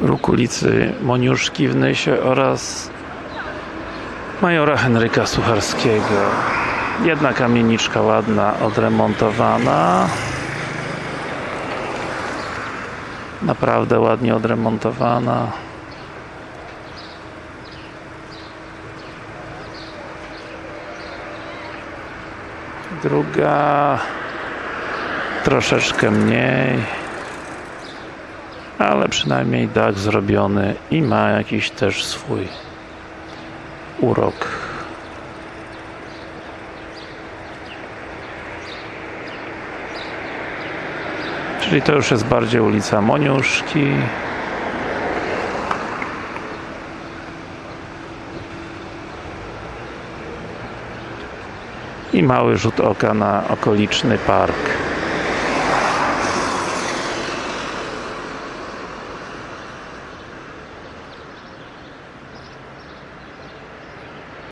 róg ulicy Moniuszki w Nysie oraz Majora Henryka Sucharskiego. Jedna kamieniczka ładna, odremontowana. Naprawdę ładnie odremontowana. Druga troszeczkę mniej ale przynajmniej dach zrobiony i ma jakiś też swój urok. Czyli to już jest bardziej ulica Moniuszki. I mały rzut oka na okoliczny park